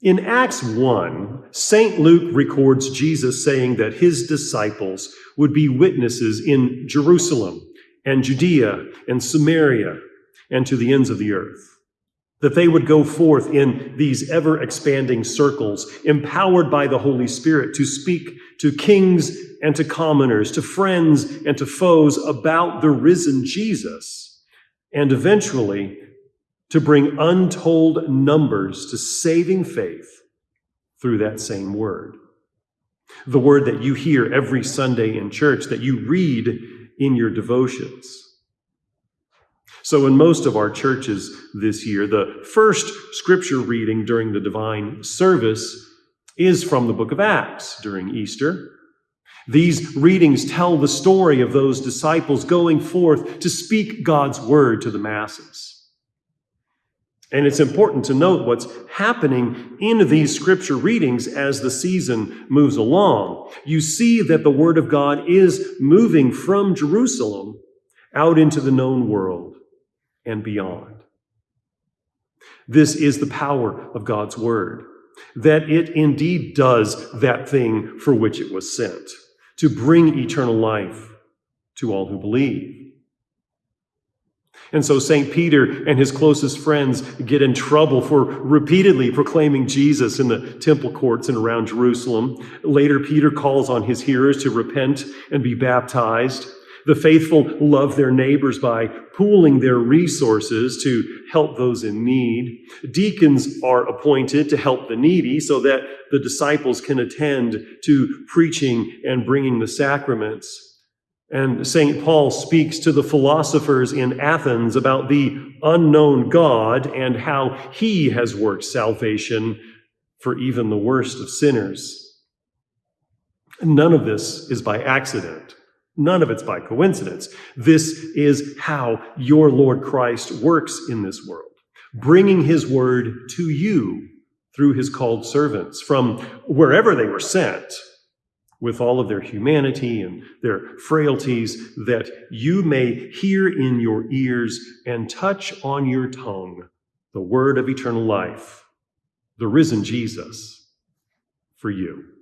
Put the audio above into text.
In Acts 1, St. Luke records Jesus saying that his disciples would be witnesses in Jerusalem and Judea and Samaria and to the ends of the earth. That they would go forth in these ever expanding circles, empowered by the Holy Spirit to speak to kings and to commoners, to friends and to foes about the risen Jesus, and eventually to bring untold numbers to saving faith through that same word. The word that you hear every Sunday in church, that you read in your devotions. So, in most of our churches this year, the first scripture reading during the divine service is from the book of Acts during Easter. These readings tell the story of those disciples going forth to speak God's word to the masses. And it's important to note what's happening in these scripture readings as the season moves along. You see that the Word of God is moving from Jerusalem out into the known world and beyond. This is the power of God's Word, that it indeed does that thing for which it was sent to bring eternal life to all who believe. And so St. Peter and his closest friends get in trouble for repeatedly proclaiming Jesus in the temple courts and around Jerusalem. Later, Peter calls on his hearers to repent and be baptized. The faithful love their neighbors by pooling their resources to help those in need. Deacons are appointed to help the needy so that the disciples can attend to preaching and bringing the sacraments. And St. Paul speaks to the philosophers in Athens about the unknown God and how he has worked salvation for even the worst of sinners. None of this is by accident. None of it's by coincidence. This is how your Lord Christ works in this world, bringing his word to you through his called servants from wherever they were sent with all of their humanity and their frailties, that you may hear in your ears and touch on your tongue the word of eternal life, the risen Jesus, for you.